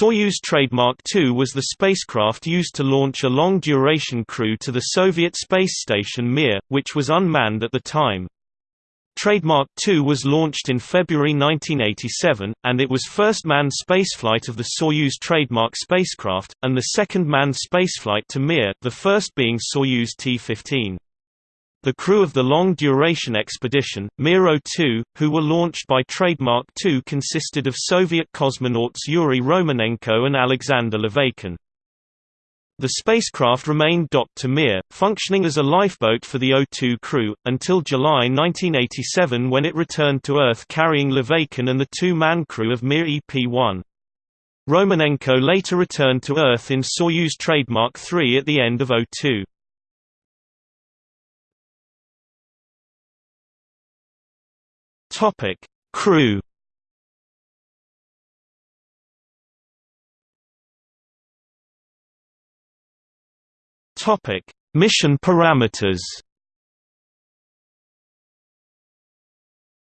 Soyuz Trademark 2 was the spacecraft used to launch a long-duration crew to the Soviet space station Mir, which was unmanned at the time. Trademark 2 was launched in February 1987, and it was first manned spaceflight of the Soyuz Trademark spacecraft, and the second manned spaceflight to Mir, the first being Soyuz T-15. The crew of the long-duration expedition, Mir-02, who were launched by Trademark 2 consisted of Soviet cosmonauts Yuri Romanenko and Alexander Laveykin. The spacecraft remained docked to Mir, functioning as a lifeboat for the O2 crew, until July 1987 when it returned to Earth carrying Laveykin and the two-man crew of Mir EP-1. Romanenko later returned to Earth in Soyuz Trademark 3 at the end of O2. Crew Topic: Mission parameters.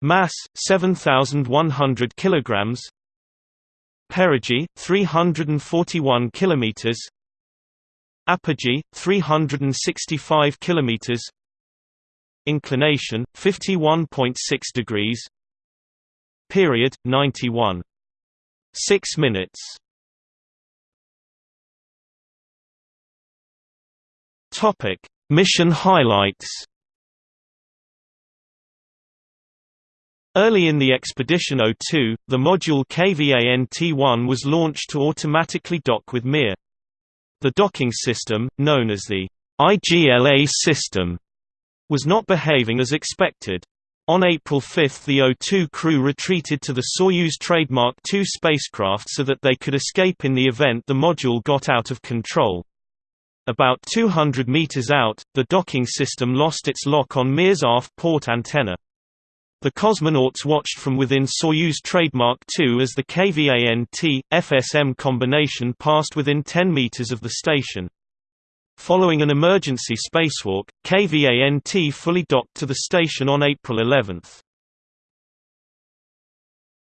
Mass 7100 kilograms. Perigee 341 kilometers. Apogee 365 kilometers. Inclination 51.6 degrees. Period 91 6 minutes. Topic: Mission highlights. Early in the Expedition 02, the module Kvant-1 was launched to automatically dock with Mir. The docking system, known as the IGLA system, was not behaving as expected. On April 5 the O2 crew retreated to the Soyuz Trademark 2 spacecraft so that they could escape in the event the module got out of control. About 200 meters out, the docking system lost its lock on Mir's aft port antenna. The cosmonauts watched from within Soyuz Trademark 2 as the Kvant, FSM combination passed within 10 meters of the station. Following an emergency spacewalk, Kvant fully docked to the station on April 11.